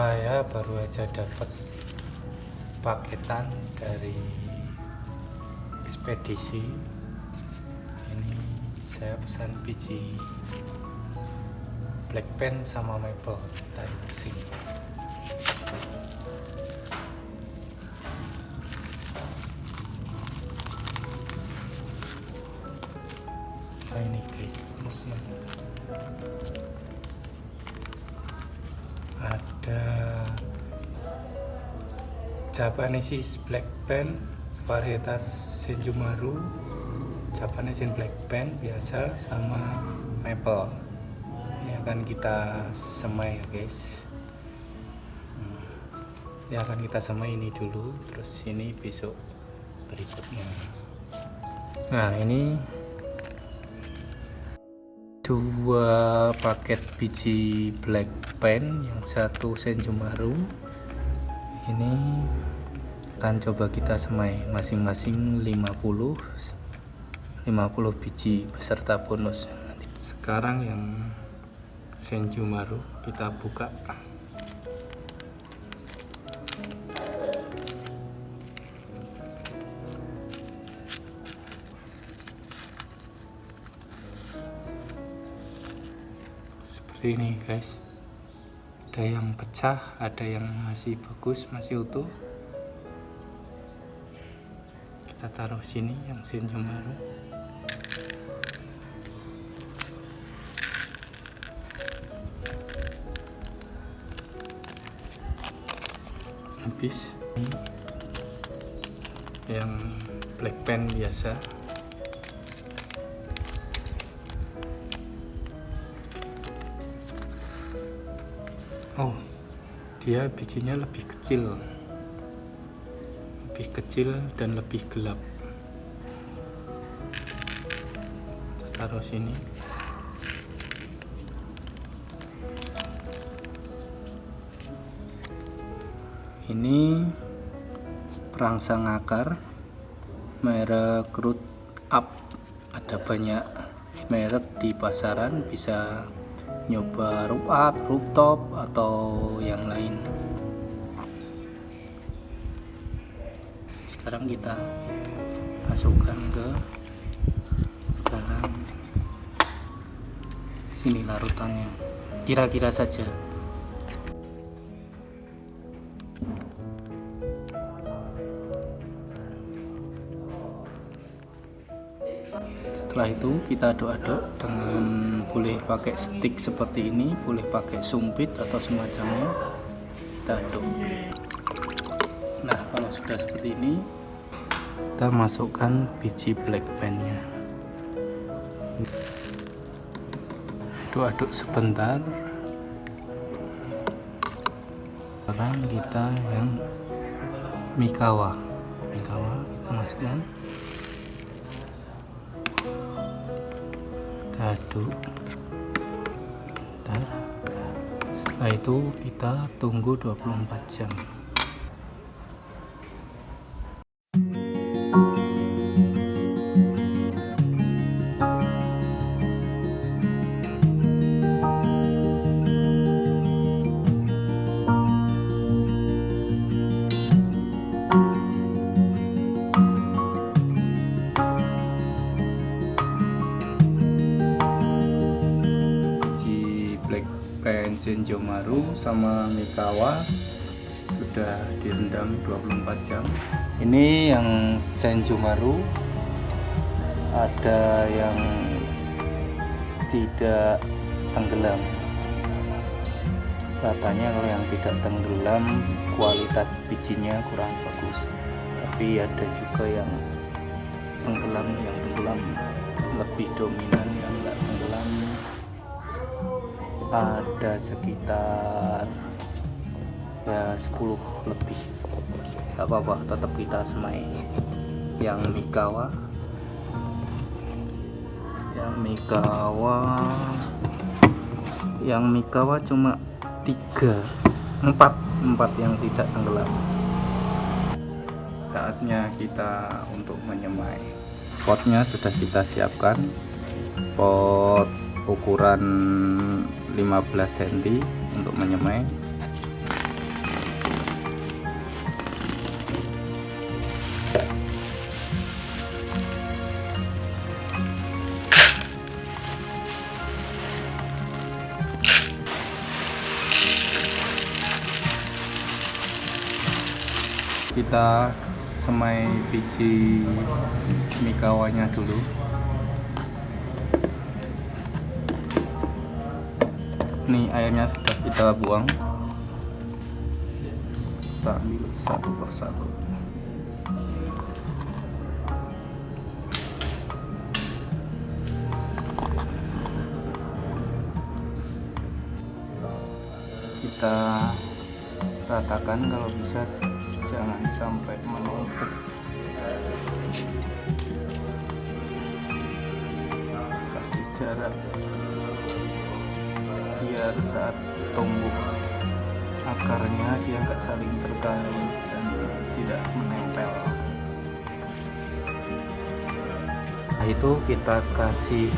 saya baru aja dapat paketan dari ekspedisi. Ini saya pesan biji black pen sama maple kita unboxing nah ini guys bonusnya Japanese black pen varietas Senjumaru Japanese black pen biasa sama maple. Ini akan kita semai ya guys. Hmm. ini akan kita semai ini dulu terus ini besok berikutnya. Nah ini dua paket biji black pen yang satu Senjumaru ini akan coba kita semai masing-masing 50 50 biji beserta bonus. Sekarang yang Senjumaru kita buka. Seperti ini guys. Ada yang pecah ada yang masih bagus masih utuh kita taruh sini yang Senjumaru habis ini yang black pen biasa. Oh dia bijinya lebih kecil lebih kecil dan lebih gelap. Taruh sini. Ini perangsang akar merek root up. Ada banyak merek di pasaran bisa nyoba root up, rooftop atau yang lain sekarang kita masukkan ke dalam sini larutannya. Kira-kira saja. Setelah itu kita aduk-aduk dengan boleh pakai stick seperti ini boleh pakai sumpit atau semacamnya. Kita aduk nah kalau sudah seperti ini kita masukkan biji black pen-nya aduk-aduk sebentar. Sekarang kita yang mikawa. Mikawa kita masukkan. Kita aduk. Setelah itu kita tunggu 24 jam black pen Senjomaru sama Mikawa sudah direndam 24 jam. Ini yang Senjomaru ada yang tidak tenggelam. Katanya kalau yang tidak tenggelam kualitas bijinya kurang bagus. Tapi ada juga yang tenggelam yang tenggelam. Lebih dominan yang enggak tenggelam. Ada sekitar ya 10 lebih. Nggak apa-apa tetap kita semai yang Mikawa. Yang Mikawa. Yang Mikawa cuma tiga empat empat yang tidak tenggelam. Saatnya kita untuk menyemai. Potnya sudah kita siapkan. Pot ukuran 15 cm untuk menyemai kita semai biji mikawanya dulu. Ini airnya sudah kita buang. Kita ambil satu persatu. Kita ratakan kalau bisa jangan sampai menumpuk. Kasih jarak biar saat tumbuh akarnya dia nggak saling terkait dan tidak menempel. Nah itu kita kasih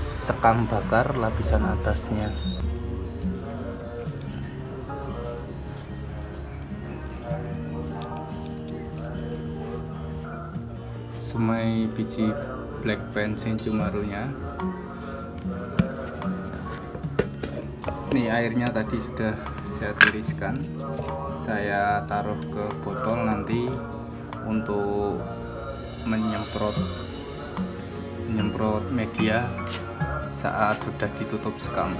sekam bakar lapisan atasnya semai biji black pen senjumarunya nih airnya tadi sudah saya tiriskan. Saya taruh ke botol nanti untuk menyemprot menyemprot media saat sudah ditutup sekam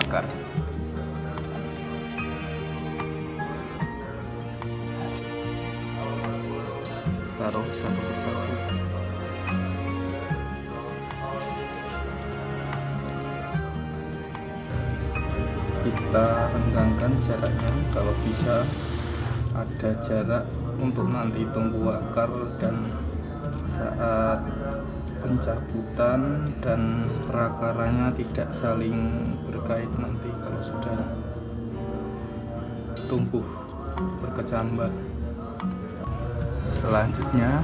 bakar taruh satu persatu. Kita renggangkan jaraknya. Kalau bisa ada jarak untuk nanti tumbuh akar dan saat pencabutan dan perakarannya tidak saling berkait nanti kalau sudah tumbuh berkecambah selanjutnya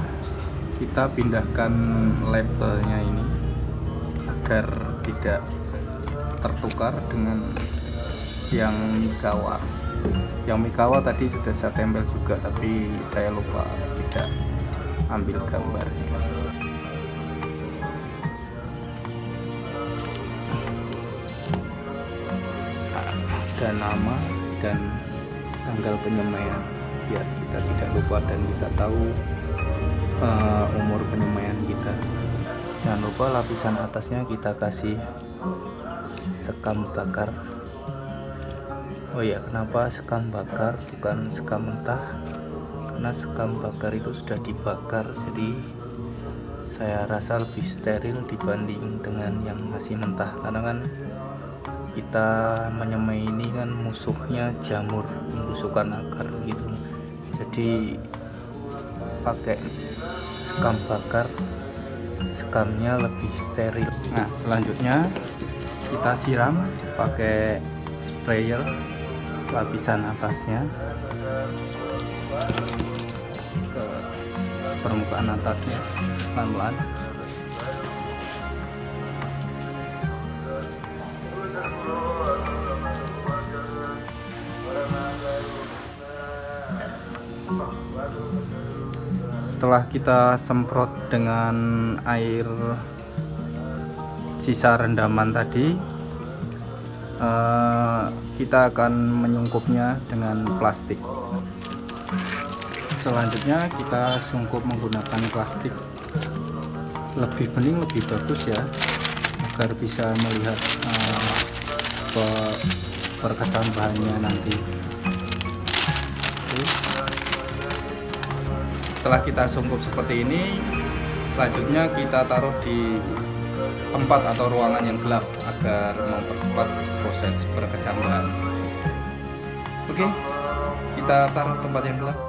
kita pindahkan labelnya ini agar tidak tertukar dengan yang Mikawa. Yang Mikawa tadi sudah saya tempel juga tapi saya lupa tidak ambil gambarnya. Dan nama dan tanggal penyemaian biar kita tidak lupa dan kita tahu uh, umur penyemaian kita. Jangan lupa lapisan atasnya kita kasih sekam bakar. Oh ya kenapa sekam bakar? Bukan sekam mentah. Karena sekam bakar itu sudah dibakar jadi saya rasa lebih steril dibanding dengan yang masih mentah. Karena kan kita menyemai ini kan musuhnya jamur membusukan akar gitu jadi pakai sekam bakar sekamnya lebih steril. Nah selanjutnya kita siram pakai sprayer lapisan atasnya. Ke permukaan atasnya pelan-pelan setelah kita semprot dengan air sisa rendaman tadi uh, kita akan menyungkupnya dengan plastik. Selanjutnya kita sungkup menggunakan plastik. Lebih bening lebih bagus ya agar bisa melihat uh, perkecambahannya nanti setelah kita sungkup seperti ini selanjutnya kita taruh di tempat atau ruangan yang gelap agar mempercepat proses perkecambahan oke kita taruh tempat yang gelap.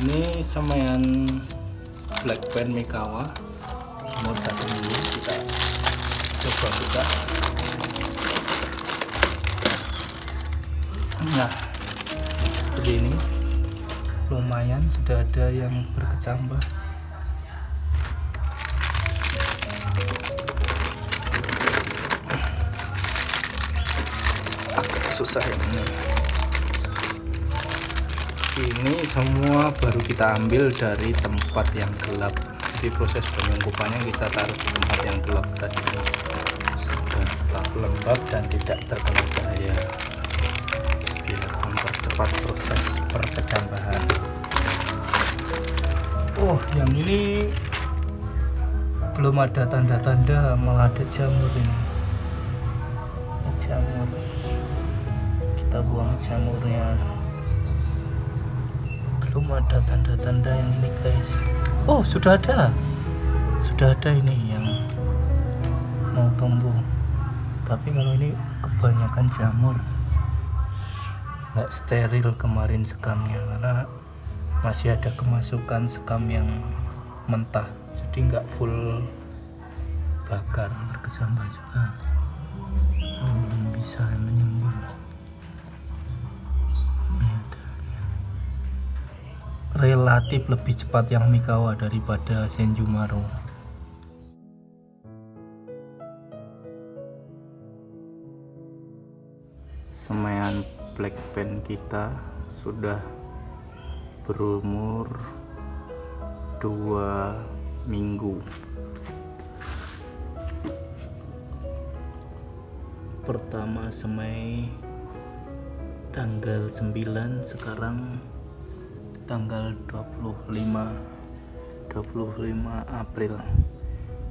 Ini semaian black pen Mikawa nomor satu dulu kita coba buka nah seperti ini. Lumayan sudah ada yang berkecambah. Susah ini. Ini semua baru kita ambil dari tempat yang gelap. Jadi proses penyungkupannya kita taruh di tempat yang gelap tadi. Gelap. lembab dan tidak terkena cahaya mempercepat proses perkecambahan oh yang ini belum ada tanda-tanda malah ada jamur ini. Jamur. Kita buang jamurnya. Belum ada tanda-tanda yang ini guys. Oh sudah ada. Sudah ada ini yang mau tumbuh. Tapi kalau ini kebanyakan jamur nggak steril kemarin sekamnya karena masih ada kemasukan sekam yang mentah. Jadi nggak full bakar berkecambah juga. Belum bisa menyembur relatif lebih cepat yang Mikawa daripada Senjumaru. Semaian black pen kita sudah berumur dua minggu. Pertama semai tanggal 9 sekarang tanggal 25 25 April.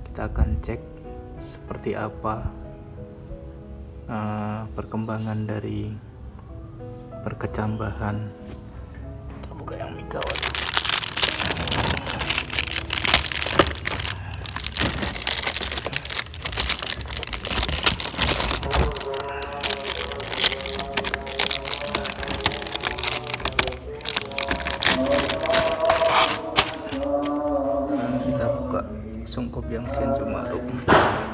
Kita akan cek seperti apa uh, perkembangan dari perkecambahan kita buka yang migawat sungkup yang Senjumaru ini yang Senjumaru umur semuanya